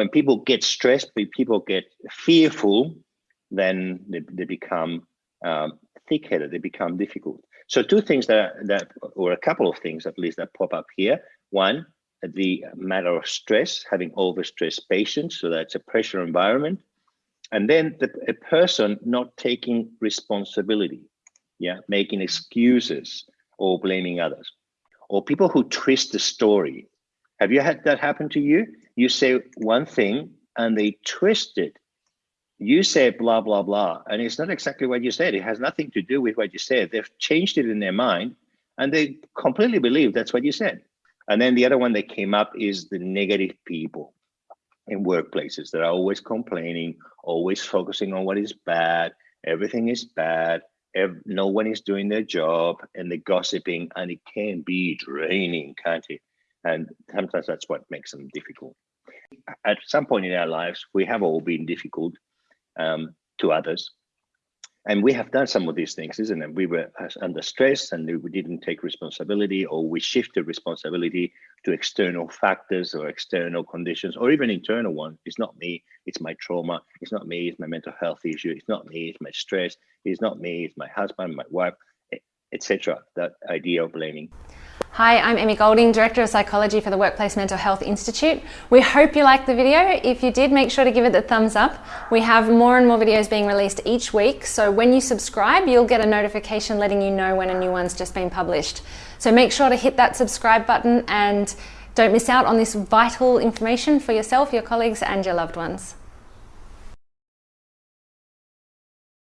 when people get stressed, when people get fearful, then they, they become um, thick-headed. They become difficult. So two things that that or a couple of things at least that pop up here. One, the matter of stress, having overstressed patients, so that's a pressure environment, and then the, a person not taking responsibility, yeah, making excuses or blaming others, or people who twist the story. Have you had that happen to you? You say one thing and they twist it. You say blah blah blah, and it's not exactly what you said. It has nothing to do with what you said. They've changed it in their mind, and they completely believe that's what you said. And then the other one that came up is the negative people in workplaces that are always complaining, always focusing on what is bad. Everything is bad. No one is doing their job, and the gossiping, and it can be draining, can't it? And sometimes that's what makes them difficult. At some point in our lives, we have all been difficult um, to others, and we have done some of these things, isn't it? We were under stress and we didn't take responsibility, or we shifted responsibility to external factors or external conditions, or even internal ones. It's not me, it's my trauma. It's not me, it's my mental health issue. It's not me, it's my stress. It's not me, it's my husband, my wife, etc. That idea of blaming. Hi, I'm Emmy Golding, Director of Psychology for the Workplace Mental Health Institute. We hope you liked the video. If you did, make sure to give it the thumbs up. We have more and more videos being released each week, so when you subscribe, you'll get a notification letting you know when a new one's just been published. So make sure to hit that subscribe button and don't miss out on this vital information for yourself, your colleagues and your loved ones.